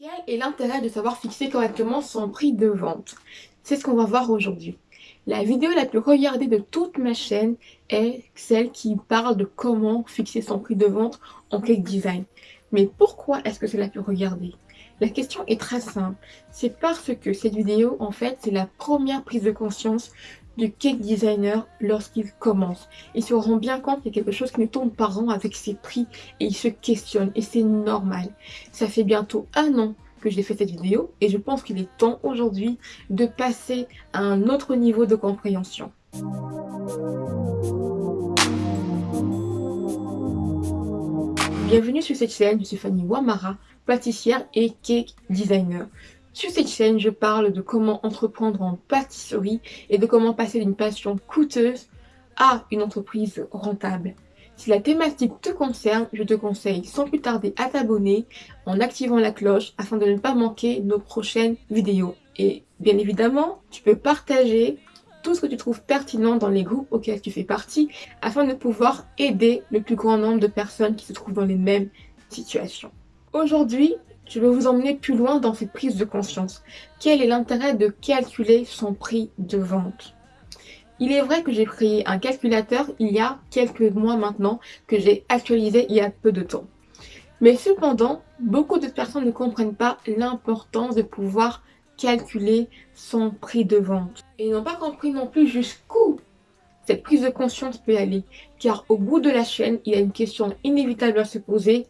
Quel est l'intérêt de savoir fixer correctement son prix de vente? C'est ce qu'on va voir aujourd'hui. La vidéo la plus regardée de toute ma chaîne est celle qui parle de comment fixer son prix de vente en cake design. Mais pourquoi est-ce que c'est la plus regardée? La question est très simple. C'est parce que cette vidéo, en fait, c'est la première prise de conscience du cake designer lorsqu'il commence. Il se rend bien compte qu'il y a quelque chose qui ne tourne pas rond avec ses prix et il se questionne et c'est normal. Ça fait bientôt un an que j'ai fait cette vidéo et je pense qu'il est temps aujourd'hui de passer à un autre niveau de compréhension. Bienvenue sur cette chaîne, je suis Fanny Wamara, pâtissière et cake designer. Sur cette chaîne, je parle de comment entreprendre en pâtisserie et de comment passer d'une passion coûteuse à une entreprise rentable. Si la thématique te concerne, je te conseille sans plus tarder à t'abonner en activant la cloche afin de ne pas manquer nos prochaines vidéos. Et bien évidemment, tu peux partager tout ce que tu trouves pertinent dans les groupes auxquels tu fais partie afin de pouvoir aider le plus grand nombre de personnes qui se trouvent dans les mêmes situations. Aujourd'hui, je vais vous emmener plus loin dans cette prise de conscience. Quel est l'intérêt de calculer son prix de vente? Il est vrai que j'ai créé un calculateur il y a quelques mois maintenant, que j'ai actualisé il y a peu de temps. Mais cependant, beaucoup de personnes ne comprennent pas l'importance de pouvoir calculer son prix de vente. Et n'ont pas compris non plus jusqu'où cette prise de conscience peut aller. Car au bout de la chaîne, il y a une question inévitable à se poser.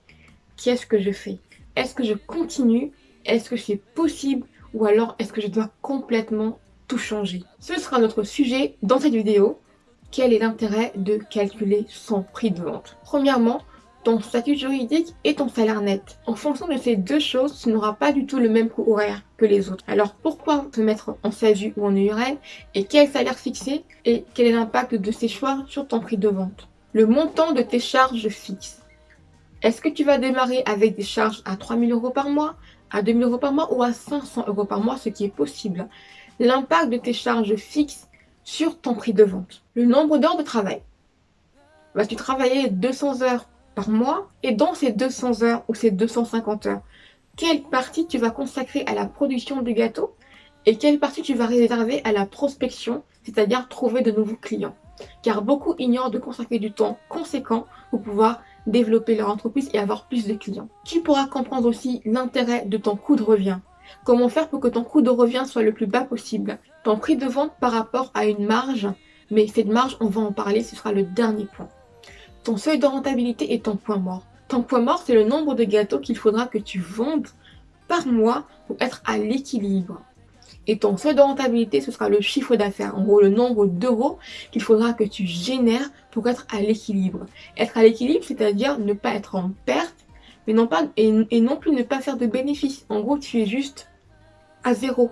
Qu'est-ce que je fais? Est-ce que je continue? Est-ce que c'est possible? Ou alors est-ce que je dois complètement tout changer? Ce sera notre sujet dans cette vidéo. Quel est l'intérêt de calculer son prix de vente? Premièrement, ton statut juridique et ton salaire net. En fonction de ces deux choses, tu n'auras pas du tout le même coût horaire que les autres. Alors pourquoi te mettre en SASU ou en URL et quel salaire fixé? Et quel est l'impact de ces choix sur ton prix de vente? Le montant de tes charges fixes. Est-ce que tu vas démarrer avec des charges à 3000 euros par mois, à 2000 euros par mois ou à 500 euros par mois, ce qui est possible? L'impact de tes charges fixes sur ton prix de vente. Le nombre d'heures de travail. Vas-tu travailler 200 heures par mois et dans ces 200 heures ou ces 250 heures, quelle partie tu vas consacrer à la production du gâteau et quelle partie tu vas réserver à la prospection, c'est-à-dire trouver de nouveaux clients? Car beaucoup ignorent de consacrer du temps conséquent pour pouvoir développer leur entreprise et avoir plus de clients. Tu pourras comprendre aussi l'intérêt de ton coût de revient. Comment faire pour que ton coût de revient soit le plus bas possible? Ton prix de vente par rapport à une marge, mais cette marge, on va en parler, ce sera le dernier point. Ton seuil de rentabilité est ton point mort. Ton point mort, c'est le nombre de gâteaux qu'il faudra que tu vendes par mois pour être à l'équilibre. Et ton seuil de rentabilité, ce sera le chiffre d'affaires. En gros, le nombre d'euros qu'il faudra que tu génères pour être à l'équilibre. Être à l'équilibre, c'est-à-dire ne pas être en perte, mais non et, non plus ne pas faire de bénéfices. En gros, tu es juste à zéro.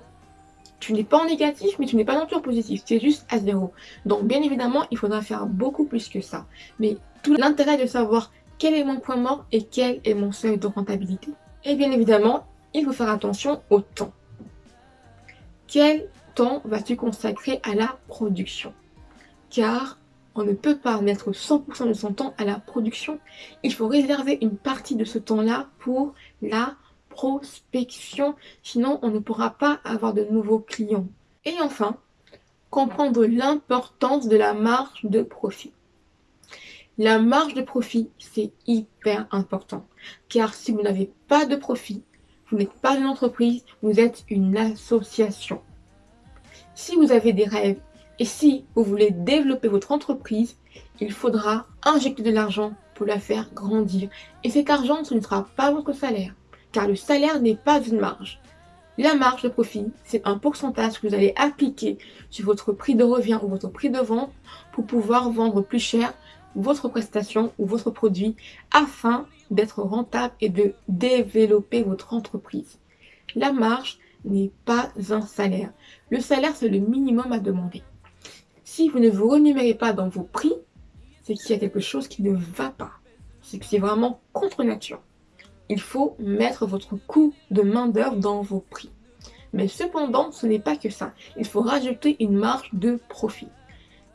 Tu n'es pas en négatif, mais tu n'es pas non plus en positif. Tu es juste à zéro. Donc, bien évidemment, il faudra faire beaucoup plus que ça. Mais tout l'intérêt de savoir quel est mon point mort et quel est mon seuil de rentabilité. Et bien évidemment, il faut faire attention au temps. Quel temps vas-tu consacrer à la production? Car on ne peut pas mettre 100% de son temps à la production. Il faut réserver une partie de ce temps-là pour la prospection. Sinon, on ne pourra pas avoir de nouveaux clients. Et enfin, comprendre l'importance de la marge de profit. La marge de profit, c'est hyper important. Car si vous n'avez pas de profit, vous n'êtes pas une entreprise, vous êtes une association. Si vous avez des rêves et si vous voulez développer votre entreprise, il faudra injecter de l'argent pour la faire grandir. Et cet argent, ce ne sera pas votre salaire, car le salaire n'est pas une marge. La marge de profit, c'est un pourcentage que vous allez appliquer sur votre prix de revient ou votre prix de vente pour pouvoir vendre plus cher votre prestation ou votre produit afin d'être rentable et de développer votre entreprise. La marge n'est pas un salaire. Le salaire, c'est le minimum à demander. Si vous ne vous renumérez pas dans vos prix, c'est qu'il y a quelque chose qui ne va pas. C'est que c'est vraiment contre nature. Il faut mettre votre coût de main d'œuvre dans vos prix. Mais cependant, ce n'est pas que ça. Il faut rajouter une marge de profit.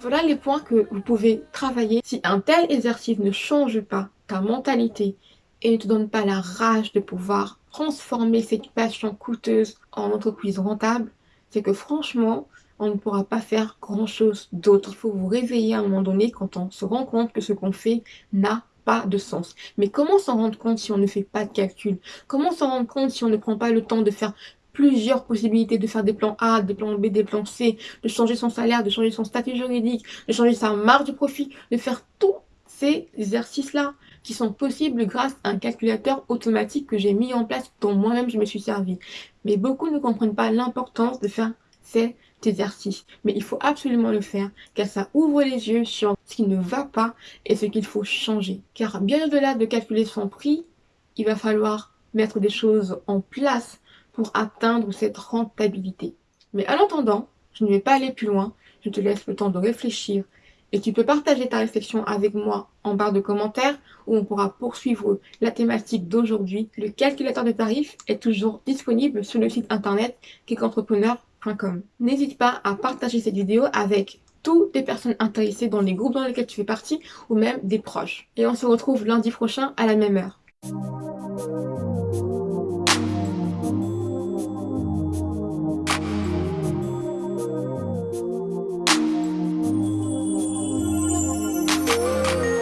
Voilà les points que vous pouvez travailler. Si un tel exercice ne change pas ta mentalité et ne te donne pas la rage de pouvoir transformer cette passion coûteuse en entreprise rentable, c'est que franchement, on ne pourra pas faire grand chose d'autre. Il faut vous réveiller à un moment donné quand on se rend compte que ce qu'on fait n'a pas de sens. Mais comment s'en rendre compte si on ne fait pas de calcul? Comment s'en rendre compte si on ne prend pas le temps de faire plusieurs possibilités de faire des plans A, des plans B, des plans C, de changer son salaire, de changer son statut juridique, de changer sa marge de profit, de faire tous ces exercices-là qui sont possibles grâce à un calculateur automatique que j'ai mis en place dont moi-même je me suis servi. Mais beaucoup ne comprennent pas l'importance de faire cet exercice. Mais il faut absolument le faire car ça ouvre les yeux sur ce qui ne va pas et ce qu'il faut changer. Car bien au-delà de calculer son prix, il va falloir mettre des choses en place pour atteindre cette rentabilité. Mais en attendant, je ne vais pas aller plus loin, je te laisse le temps de réfléchir et tu peux partager ta réflexion avec moi en barre de commentaires où on pourra poursuivre la thématique d'aujourd'hui. Le calculateur de tarifs est toujours disponible sur le site internet kickentrepreneur.com. N'hésite pas à partager cette vidéo avec toutes les personnes intéressées dans les groupes dans lesquels tu fais partie ou même des proches. Et on se retrouve lundi prochain à la même heure.